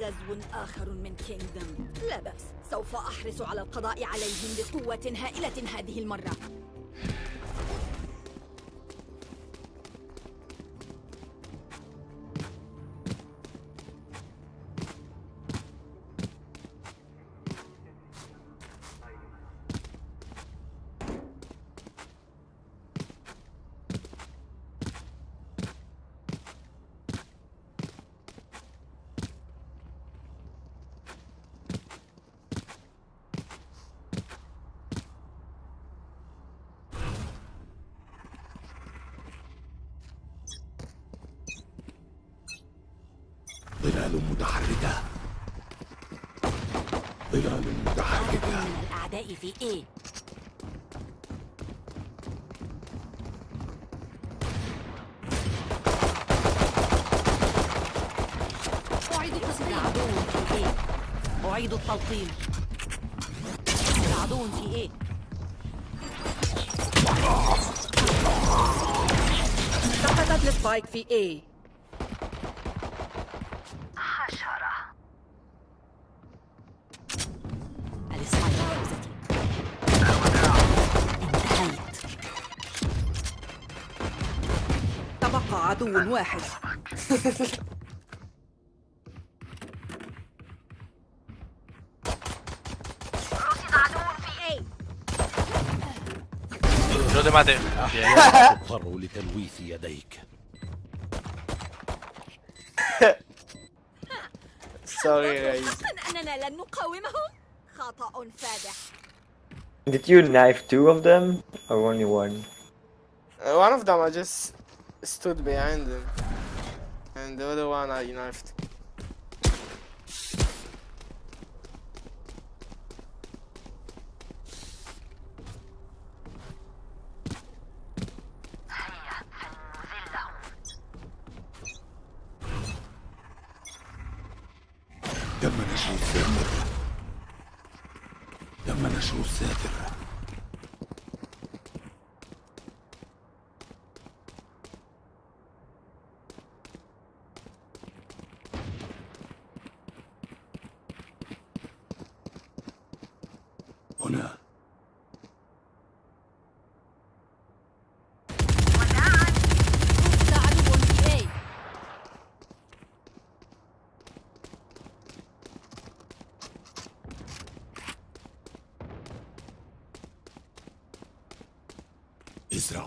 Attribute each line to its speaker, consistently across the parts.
Speaker 1: غزو آخر من كينغدم لا بأس. سوف أحرص على القضاء عليهم بقوة هائلة هذه المرة. عدو في إيه؟
Speaker 2: سقطت السبايك في A
Speaker 1: الإسماعيل جوزتي انتهيت
Speaker 2: تبقى عدو واحد.
Speaker 3: Yo te maté. Bien.
Speaker 4: تضطر لتلويث يديك
Speaker 5: Sorry guys.
Speaker 1: حقا أننا لن نقاومهم خطأ فادح
Speaker 6: Did you knife two of them or only one?
Speaker 5: Uh, one of them I just stood behind him. And the other one I knifed.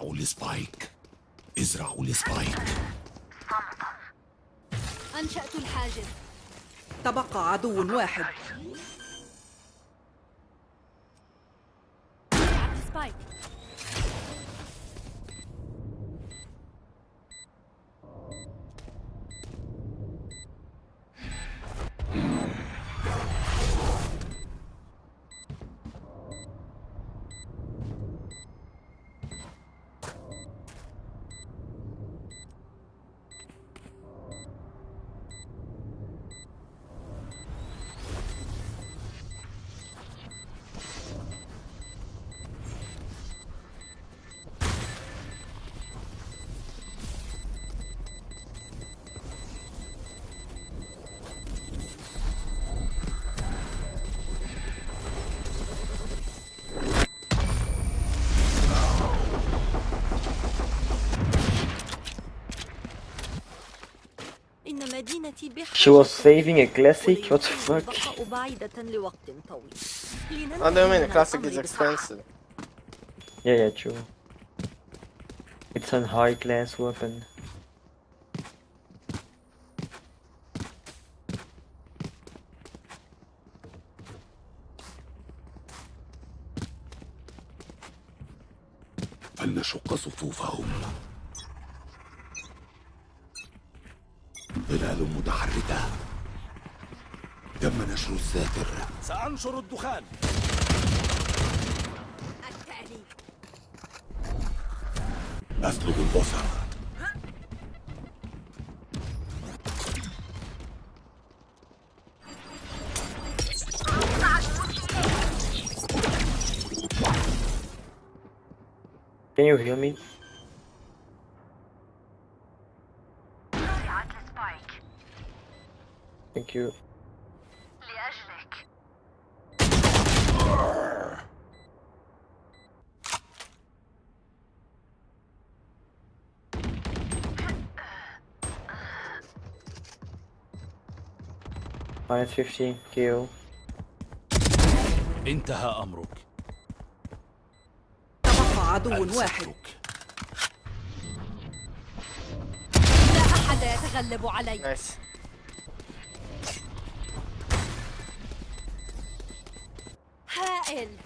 Speaker 1: ازرعوا ال spike
Speaker 4: ازرعوا ال spike
Speaker 1: أنشأت الحاجز.
Speaker 2: تبقى عدو واحد.
Speaker 6: She was saving a classic? What the fuck?
Speaker 5: I don't mean
Speaker 1: a
Speaker 5: classic is expensive?
Speaker 6: Yeah, yeah, true. It's a high class weapon.
Speaker 4: الدخان
Speaker 1: التالي
Speaker 4: أسلب البصر
Speaker 6: Can you heal me? Thank you. Minus 15 kill.
Speaker 4: انتهى أمرك.
Speaker 2: تبقى عدو واحد.
Speaker 7: لا أحد يتغلب علي.
Speaker 5: نايس
Speaker 7: هائل.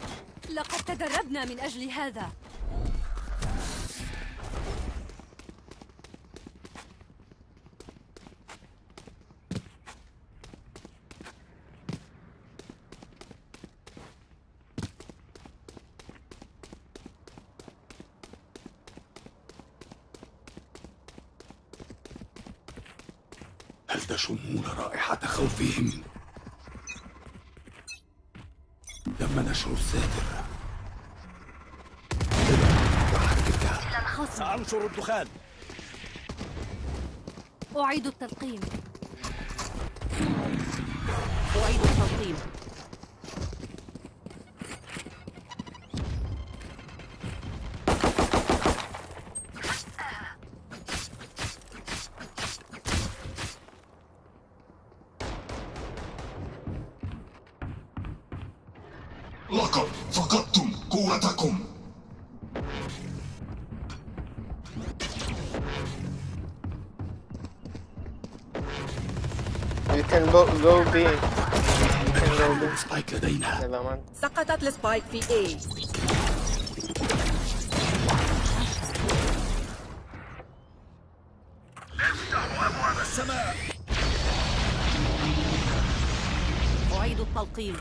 Speaker 7: لقد تدربنا من أجل هذا.
Speaker 4: خوفهم؟ تم نشر الساتر سأنشر الدخان.
Speaker 7: أعيد التلقيم
Speaker 2: أعيد التلقيم
Speaker 4: لقد فقدتم قوتكم
Speaker 5: You can go, go B. You can go B.
Speaker 4: سبايك لدينا.
Speaker 2: سقطت السبايك في A أعيد التلقيم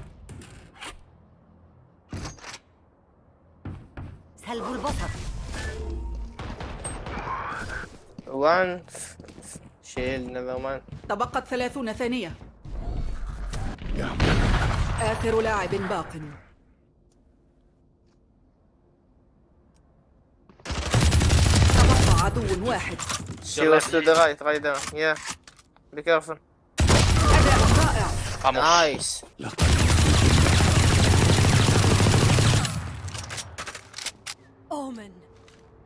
Speaker 5: F- Shield, never mind.
Speaker 2: تبقت ثلاثون ثانية آخر لاعب باق تبقى عدو واحد
Speaker 5: She was to the right, right there. Yeah. Be careful.
Speaker 2: أداء رائع
Speaker 5: Nice.
Speaker 7: أومن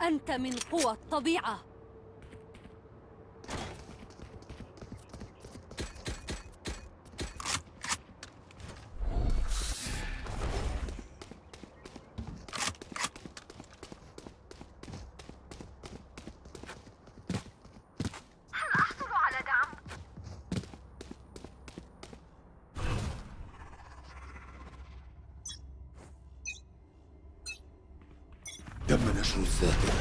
Speaker 7: أنت من قوى الطبيعة
Speaker 4: تم نشر الساتر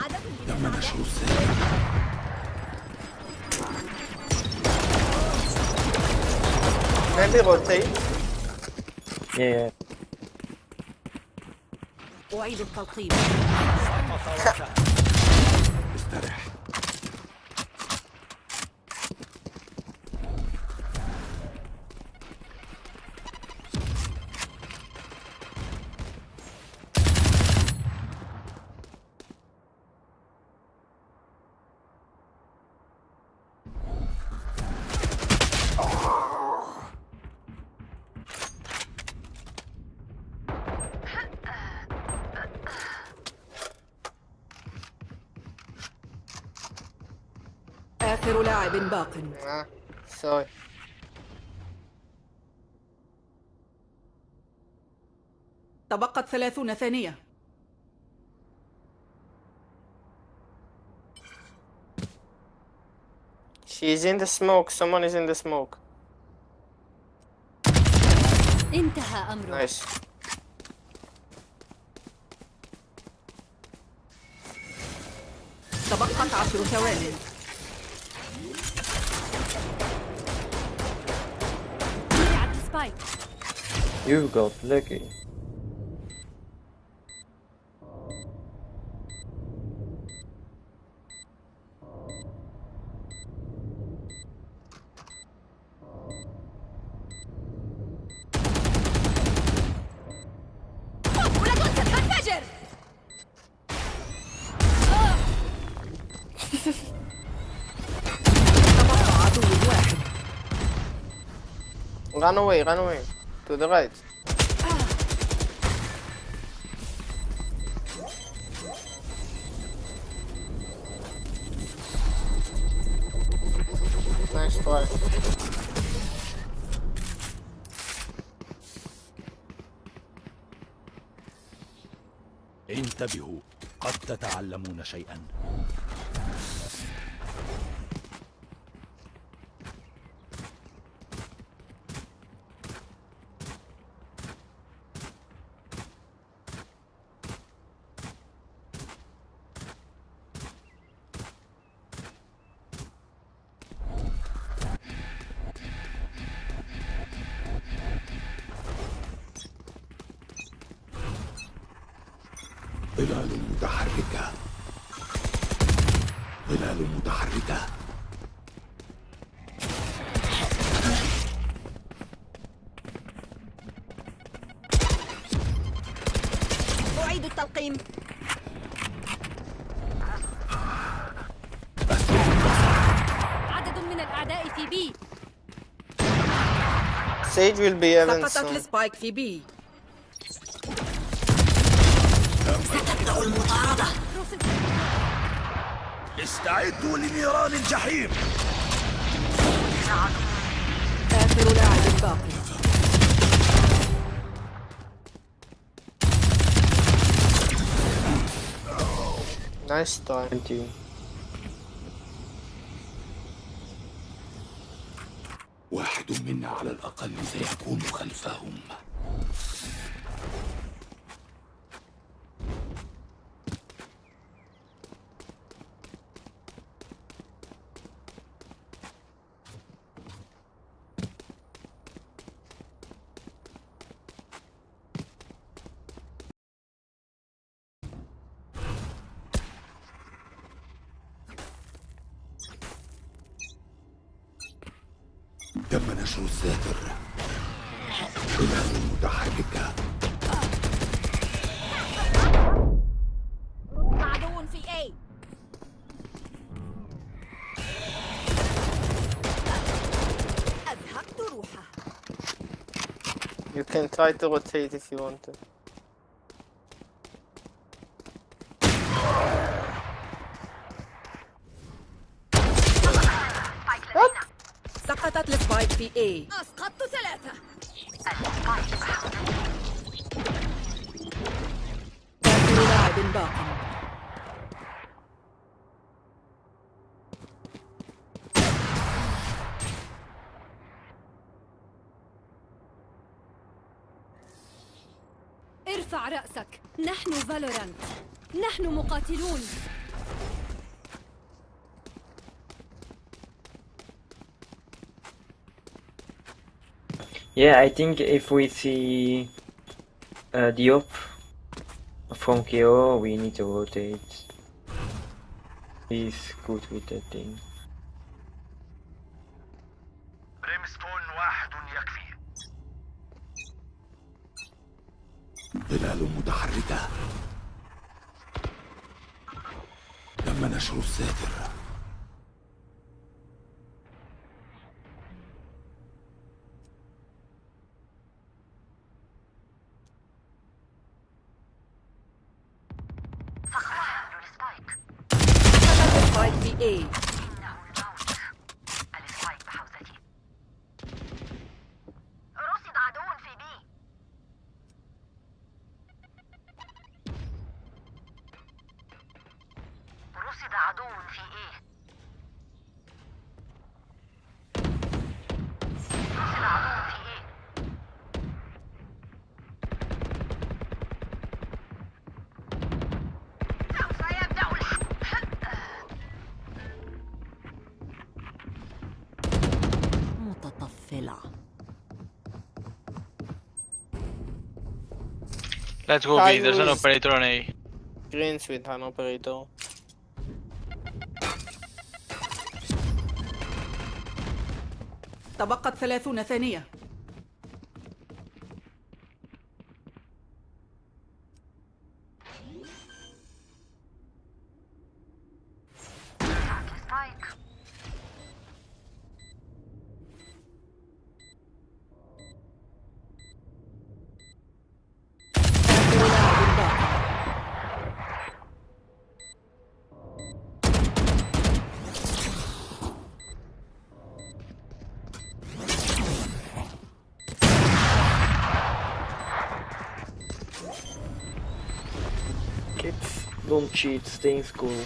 Speaker 7: عدد
Speaker 4: تم نشر الساتر
Speaker 5: Maybe rotate.
Speaker 6: Yeah, yeah.
Speaker 2: أعيد التلقيم آخر لاعب باق
Speaker 5: Ah, sorry.
Speaker 2: تبقت ثلاثون ثانية
Speaker 5: She's in the smoke. Someone is in the smoke.
Speaker 7: انتهى أمره
Speaker 5: Nice.
Speaker 2: تبقت عشر ثوان
Speaker 7: Spike.
Speaker 6: You got lucky.
Speaker 5: Run away, run away. To the right. Nice try.
Speaker 4: انتبهوا قد تتعلمون شيئا
Speaker 5: Sage will be heaven
Speaker 2: سقطت. السبايك في بي
Speaker 4: استعدوا لنيران الجحيم
Speaker 2: آخر لاعب باقي
Speaker 5: Nice try.
Speaker 6: 20.
Speaker 4: واحد منا على الأقل سيكون خلفهم تم نشر الساتر ظلال متحركة
Speaker 7: عدو في A أذهبت روحه
Speaker 5: You can try to rotate if you want to.
Speaker 2: سقطت السبايك في اي
Speaker 7: أسقطت ثلاثة
Speaker 2: آخر لاعب
Speaker 7: رأسك نحن فالورانت نحن مقاتلون
Speaker 6: Yeah, I think if we see uh, Diop from KO, we need to rotate. He's good with that thing.
Speaker 4: تم نشر الساتر
Speaker 2: السبايك
Speaker 8: Let's go B, there's an operator on A.
Speaker 5: Greens with an operator.
Speaker 2: تبقت ثلاثون ثانية
Speaker 6: don't cheat, stay in school.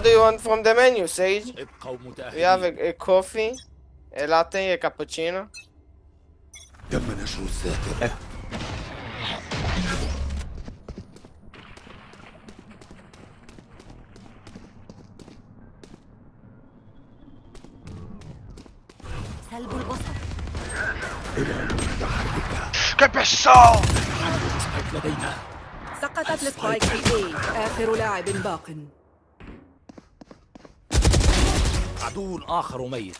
Speaker 5: What do you want from the menu, Sage? We have a, a coffee, a latte, a cappuccino.
Speaker 4: تم نشر الساتر
Speaker 7: سلب البصر
Speaker 8: ¡Qué pesado!
Speaker 4: لدينا
Speaker 2: سقطت السبايك في A آخر لاعب باق
Speaker 4: عدو آخر ميت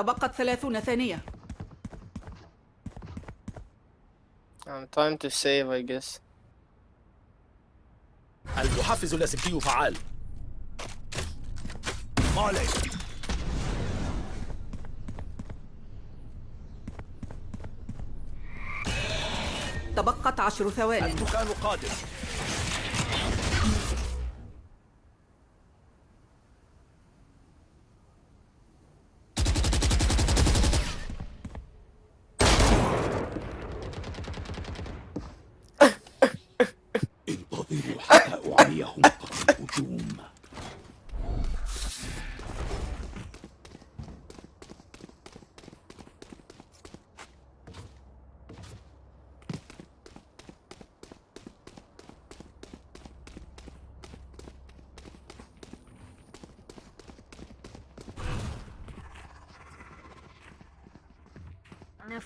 Speaker 2: تبقت ثلاثون ثانية.
Speaker 5: I'm trying to save, I guess.
Speaker 4: المحفز اللاسلكي فعال. مالي
Speaker 2: تبقت عشر ثوان
Speaker 4: المكان قادم.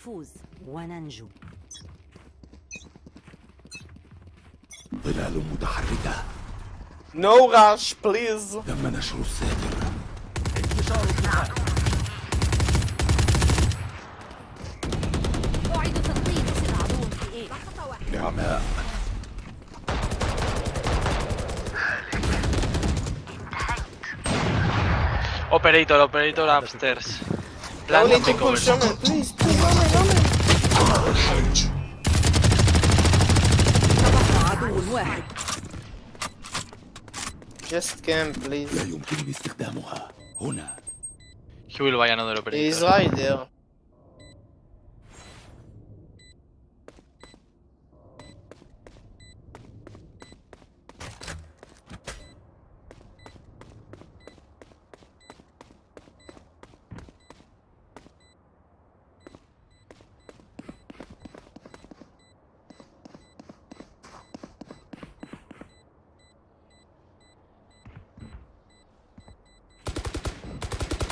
Speaker 7: نفوز وننجو.
Speaker 4: ظلال متحركة.
Speaker 5: نو غاش بليز
Speaker 4: لما نشر السادر
Speaker 7: انتشار الظلال موعد تطبيق سلع دون في إيه؟ لحظة واحدة
Speaker 4: نعماء
Speaker 8: Operator, operator upstairs. Plan
Speaker 2: تبقى عدو واحد
Speaker 5: Just camp, please.
Speaker 4: لا يمكنني استخدامها هنا
Speaker 8: He will buy another
Speaker 5: He's
Speaker 8: operator.
Speaker 5: right there.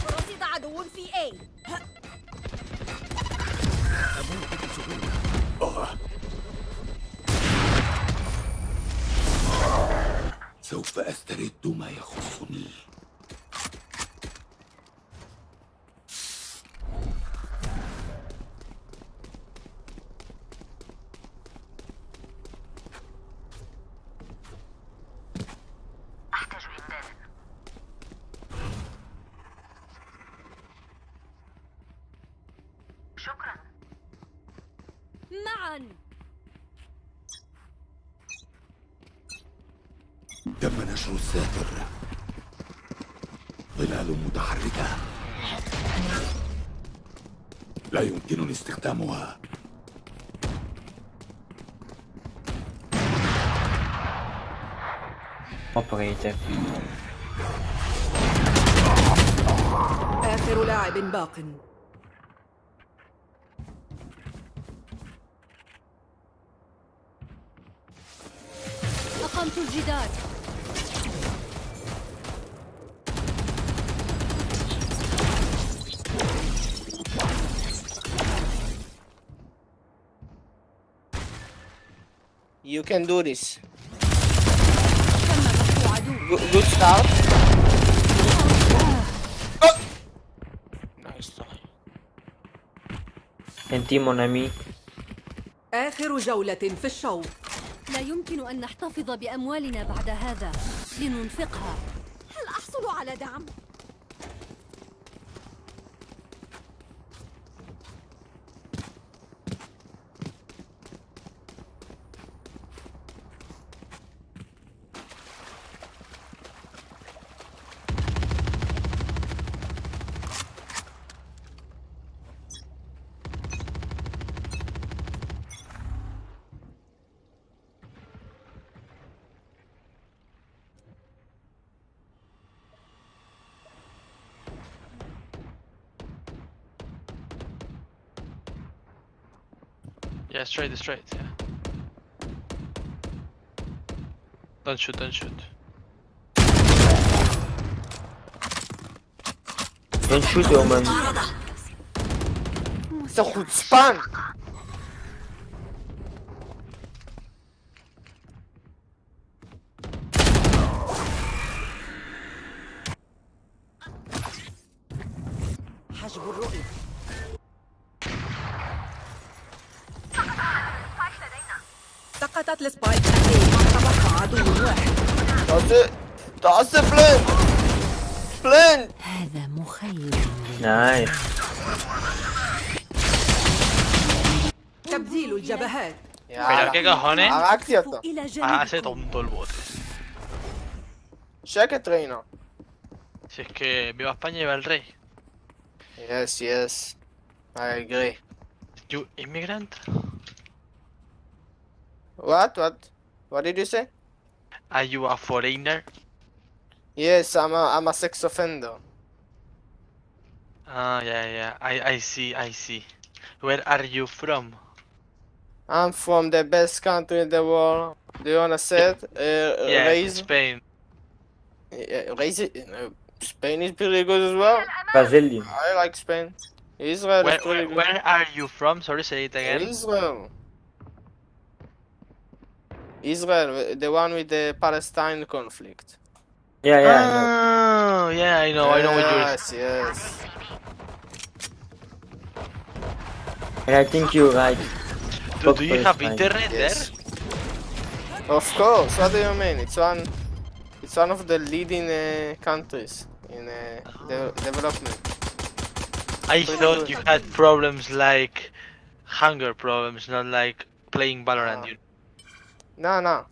Speaker 7: رصد في A.
Speaker 4: سوف أسترد ما يخصني
Speaker 9: أحتاج إمدادا شكرا
Speaker 7: معا
Speaker 4: نشر الساتر ظلال متحركة. لا يمكنني استخدامها.
Speaker 6: Operator.
Speaker 2: آخر لاعب باق.
Speaker 7: أقمت الجدار.
Speaker 5: You can do this. Good, start. Oh! Nice try.
Speaker 6: Anti mon ami.
Speaker 2: آخر جولة في الشوط
Speaker 7: لا يمكن أن نحتفظ بأموالنا بعد هذا لننفقها هل أحصل على دعم؟
Speaker 8: Yeah, straight, straight, yeah. Don't shoot, don't shoot.
Speaker 6: Don't shoot, oh
Speaker 2: man. It's
Speaker 8: good! ¿Qué cojones?
Speaker 7: Hágase
Speaker 8: ah, tonto el bote.
Speaker 5: Sé que traino.
Speaker 8: Si es que viva España y va el rey.
Speaker 5: Yes, yes. I agree.
Speaker 8: You immigrant?
Speaker 5: What? What? What did you say?
Speaker 8: Are you a foreigner?
Speaker 5: Yes, I'm a, I'm a sex offender.
Speaker 8: Ah, oh, yeah, yeah. I, I see, I see. Where are you from?
Speaker 5: I'm from the best country in the world. Do you wanna say it? Uh,
Speaker 8: Yeah,
Speaker 5: raise,
Speaker 8: Spain.
Speaker 5: uh, raise it. Spain is pretty good as well.
Speaker 6: Brazilian.
Speaker 5: I like Spain. Israel
Speaker 8: Where,
Speaker 5: is pretty
Speaker 8: where,
Speaker 5: good.
Speaker 8: where are you from? Sorry, say it again.
Speaker 5: Israel. Israel, the one with the Palestine conflict.
Speaker 6: Yeah, yeah, I know.
Speaker 8: Oh, yeah, I know, I know what you're.
Speaker 5: Yes, yes.
Speaker 6: And I think you're right.
Speaker 8: Do, do you have internet
Speaker 5: yes.
Speaker 8: there?
Speaker 5: Of course, what do you mean? It's one, it's one of the leading uh, countries in uh, de ah. development.
Speaker 8: I thought you had problems like hunger problems, not like playing Valorant.
Speaker 5: Ah.
Speaker 8: You...
Speaker 5: No, no.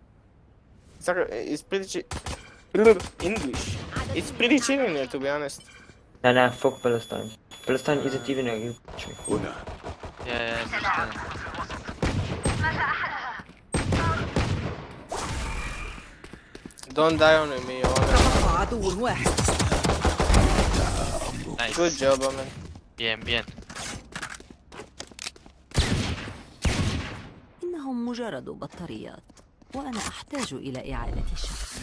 Speaker 5: It's, it's pretty English. It's pretty chilling there, to be honest.
Speaker 6: Nah, nah, fuck Palestine. Palestine isn't even a good country.
Speaker 4: Una.
Speaker 8: Yeah,
Speaker 5: Don't die on me.
Speaker 2: تبقى عدو واحد
Speaker 8: Nice.
Speaker 5: Good job, man.
Speaker 8: Bien, bien.
Speaker 7: إنهم مجرد بطاريات وأنا أحتاج إلى إعادة شحن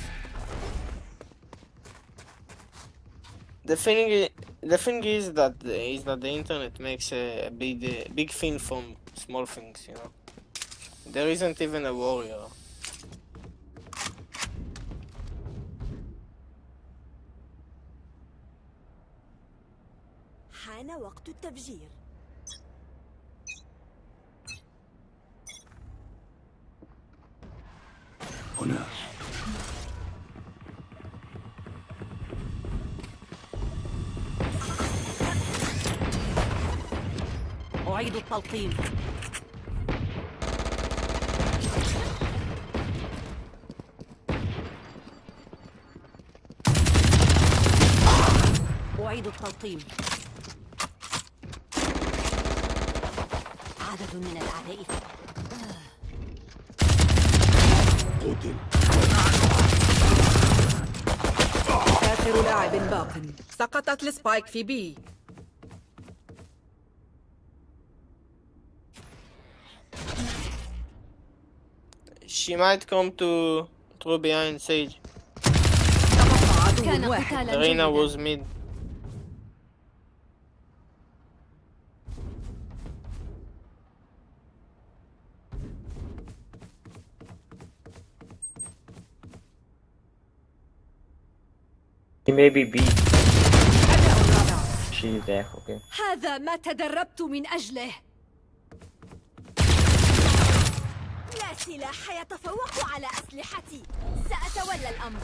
Speaker 5: The thing, the thing is that is that the internet makes a, big, uh, big thing from small things. You know, there isn't even a warrior.
Speaker 7: حان وقت التفجير.
Speaker 4: هنا.
Speaker 7: أعيد التلقيم. أعيد التلقيم. من الأعداء
Speaker 4: قتل.
Speaker 2: آخر لاعب باق. سقطت السبايك في بي.
Speaker 5: She might come to through behind Sage.
Speaker 7: جيدا.
Speaker 5: was mid.
Speaker 6: He may be B. She's there, okay.
Speaker 7: هذا ما تدربت من أجله لا سلاح يتفوق على أسلحتي سأتولى الأمر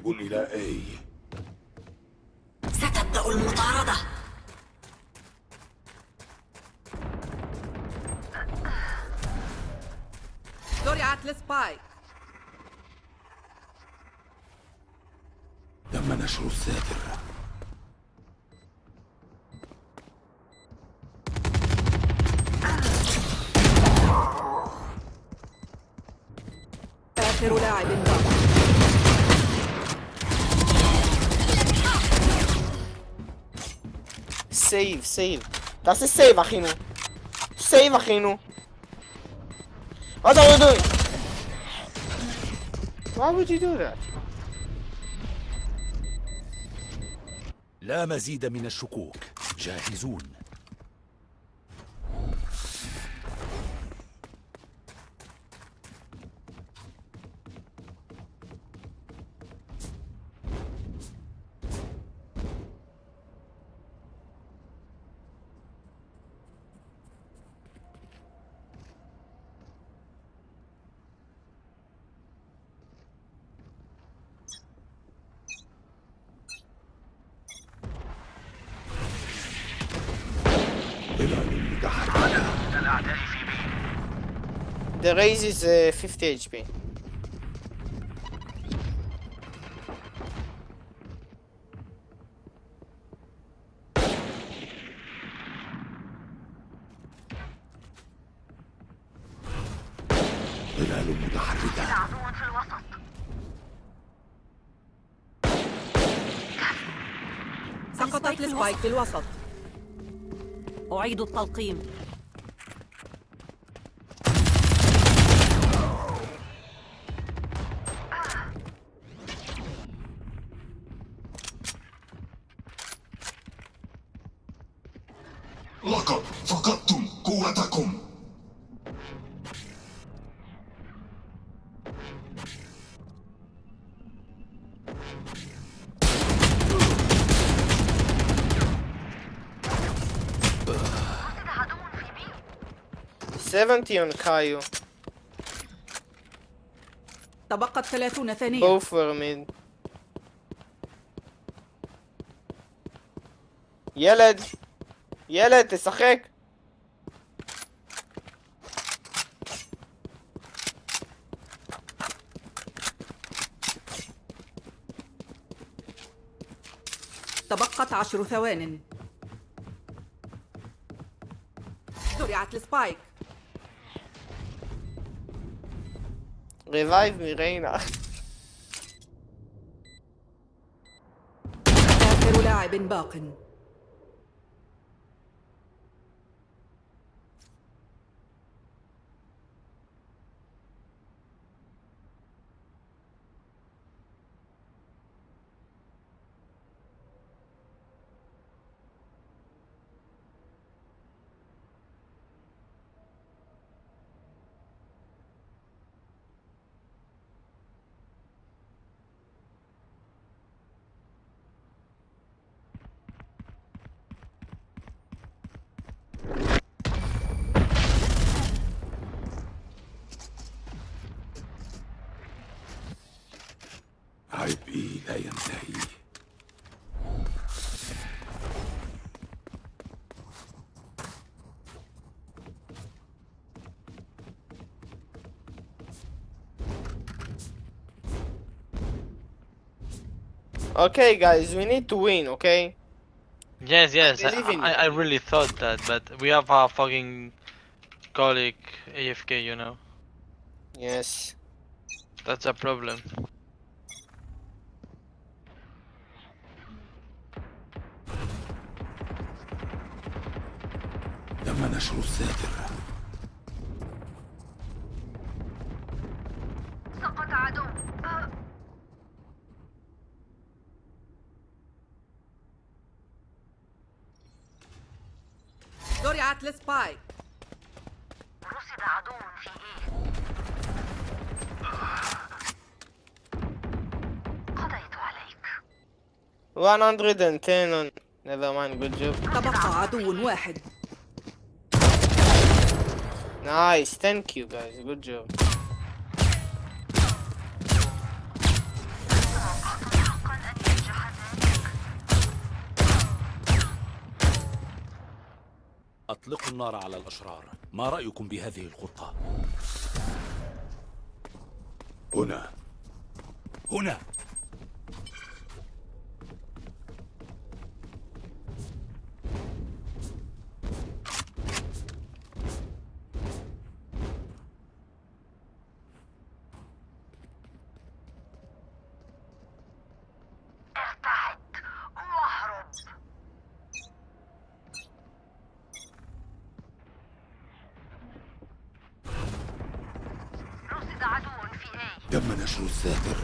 Speaker 4: ذاهب إلى أي؟
Speaker 7: ستبدأ المطاردة.
Speaker 2: زرعت السبايك
Speaker 4: تم نشر الساتر.
Speaker 2: آخر لاعب. باق
Speaker 5: Save, save. תעשה save אחינו. save אחינו. What are you doing? Why would you do that?
Speaker 4: لا مزيد من الشكوك جاهزون
Speaker 5: The raise is uh, 50 HP.
Speaker 4: ظلال متحركة
Speaker 9: في الوسط
Speaker 2: سقطت السبايك في الوسط.
Speaker 7: أعيد التلقيم.
Speaker 5: 71 كايو.
Speaker 2: تبقت 30 ثانية.
Speaker 5: Go for يلد يلد تشחק
Speaker 2: تبقت عشر ثوان. زرعت السبايك.
Speaker 5: Revive me, Reina.
Speaker 2: آخر لاعب باق
Speaker 5: Okay, guys, we need to win, okay?
Speaker 8: Yes, yes, I,
Speaker 5: believe in
Speaker 8: I,
Speaker 5: you.
Speaker 8: I really thought that, but we have a fucking colleague AFK, you know.
Speaker 5: Yes.
Speaker 8: That's a problem.
Speaker 4: تم نشر الساتر
Speaker 9: سقط عدو
Speaker 2: زرعت السبايك
Speaker 9: رصد عدو في إيه قضيت عليك
Speaker 5: 110 on... Never mind, good job.
Speaker 2: تبقى عدو واحد
Speaker 5: Nice, thank you guys, good job.
Speaker 3: أطلقوا النار على الأشرار. ما رأيكم بهذه الخطة؟
Speaker 4: هنا.
Speaker 3: هنا
Speaker 9: ارتعد واهرب رصد عدو في إيه
Speaker 4: تم نشر الساتر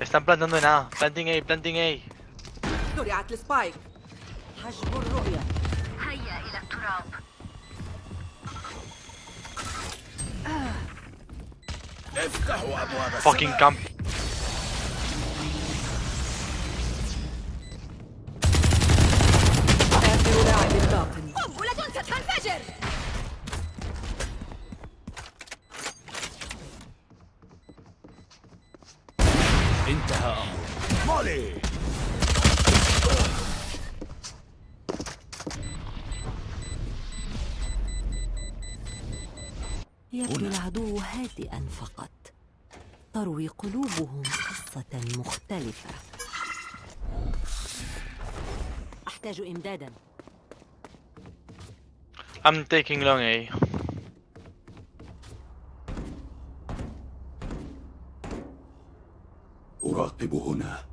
Speaker 8: Están plantando en A. Planting A, planting A.
Speaker 2: زرعت السبايك حجب الرؤية
Speaker 9: هيا إلى التراب
Speaker 3: افتحوا أبواب
Speaker 8: Fucking camp.
Speaker 10: أحتاج إمدادا
Speaker 8: I'm taking long A.
Speaker 4: أراقب هنا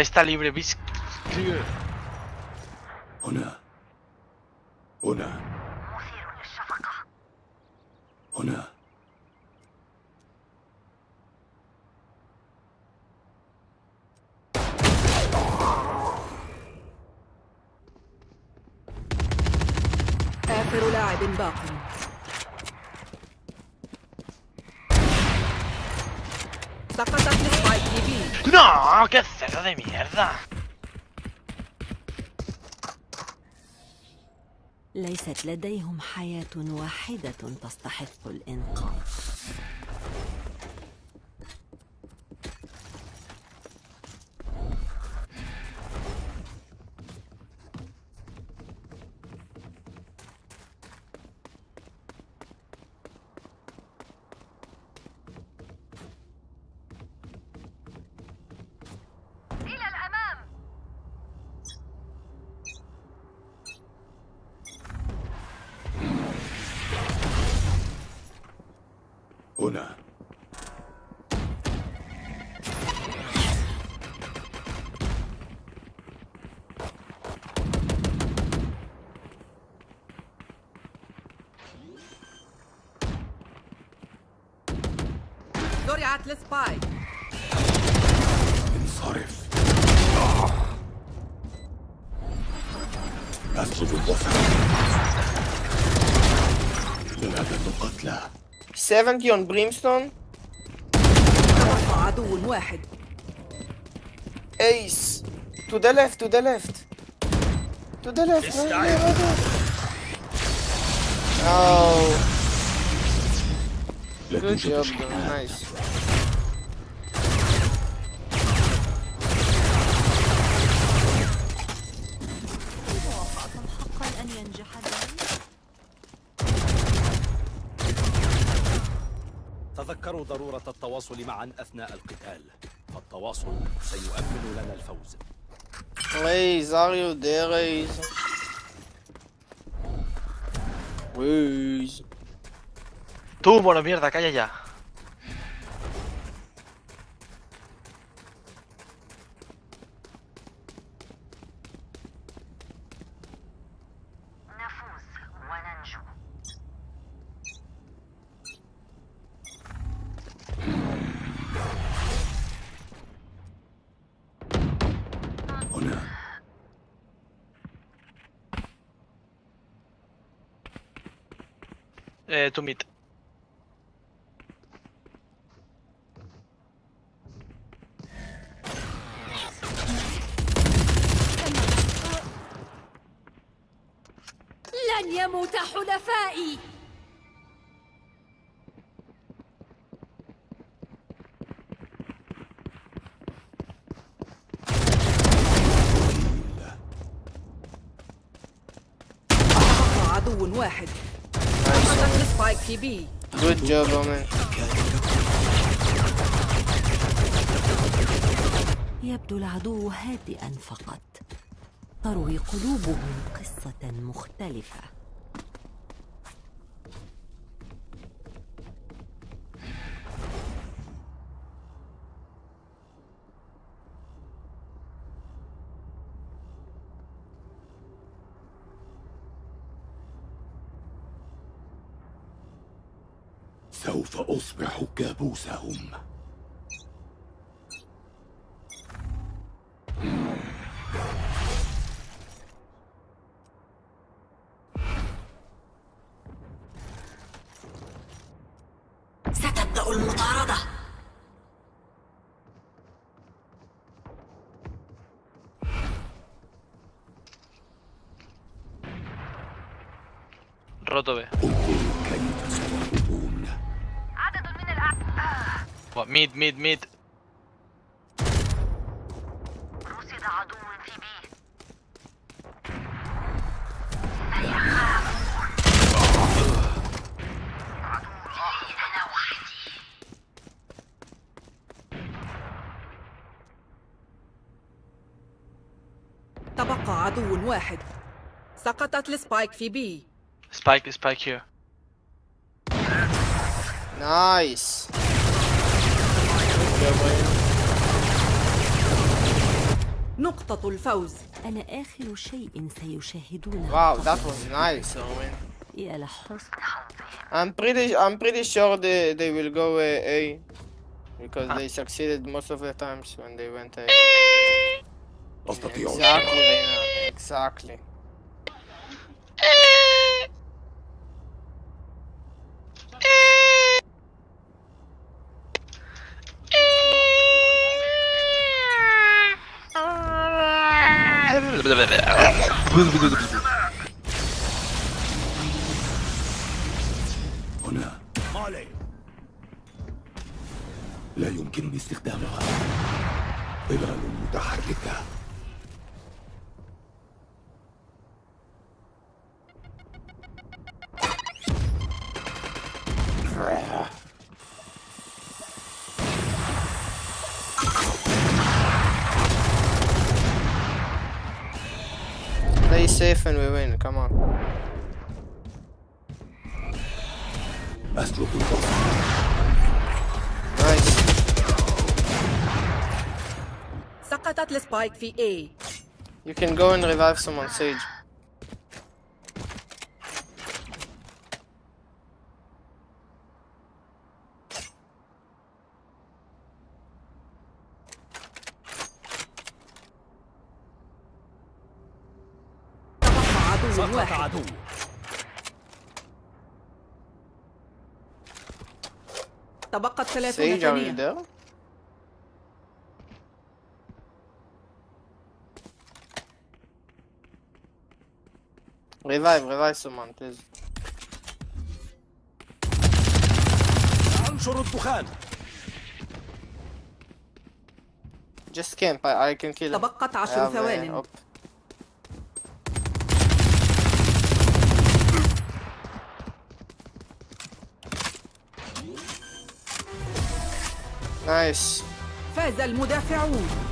Speaker 8: Está libre,
Speaker 2: Bisclear.
Speaker 8: Hola. Qué cerdo de mierda.
Speaker 10: ليست لديهم حياة واحدة تستحق الإنقاذ
Speaker 4: هنا.
Speaker 2: زرعت السبايك
Speaker 4: انصرف. أسلب الوسط ثلاثة قتلى
Speaker 5: 70 on brimstone.
Speaker 2: تبقى عدو واحد
Speaker 5: Ace. To the left, to the left. To the left. right there, right there. Oh,
Speaker 4: لا
Speaker 5: good
Speaker 4: توجد
Speaker 5: job, bro.
Speaker 4: شحنات
Speaker 5: Nice.
Speaker 10: موافقة حقا أن ينجح
Speaker 3: تذكروا ضرورة التواصل معا أثناء القتال فالتواصل سيؤمن لنا الفوز
Speaker 5: Raise, are you there, Raise? Raise.
Speaker 8: Tú, mono mierda, calla ya. Eh, to meet.
Speaker 7: لن يموت حلفائي
Speaker 2: عدو واحد
Speaker 5: Good job, Omen.
Speaker 10: يبدو العدو هادئا فقط تروي قلوبهم قصة مختلفة
Speaker 4: سوف أصبح كابوسهم
Speaker 10: ستبدأ المطاردة
Speaker 8: Roto B. Mid, mid, mid.
Speaker 9: رصد عدو في بي
Speaker 2: تبقى عدو واحد سقطت السبايك في بي
Speaker 8: Spike, spike here.
Speaker 5: Nice.
Speaker 2: نقطة الفوز
Speaker 10: أنا آخر شيء سيشاهدونه
Speaker 5: Wow, that was nice.
Speaker 10: يا لحسن
Speaker 5: I'm pretty, I'm pretty sure they, they will go uh, A because they succeeded most of the times when they went A. Exactly. Exactly.
Speaker 4: هنا. لا يمكنني استخدامها. ظلال متحركة.
Speaker 5: Play safe and we win. Come on.
Speaker 4: أسلب الوسط
Speaker 5: Nice.
Speaker 2: سقطت السبايك في A
Speaker 5: You can go and revive someone, Sage.
Speaker 2: تبقت 30
Speaker 5: Sage, are you
Speaker 2: ثانية?
Speaker 5: Revive, revive someone, please.
Speaker 3: انشر الدخان
Speaker 5: Just camp, I, I can kill him.
Speaker 2: تبقت
Speaker 5: I
Speaker 2: عشر
Speaker 5: have, uh,
Speaker 2: ثوان
Speaker 5: op. Nice.
Speaker 2: فاز المدافعون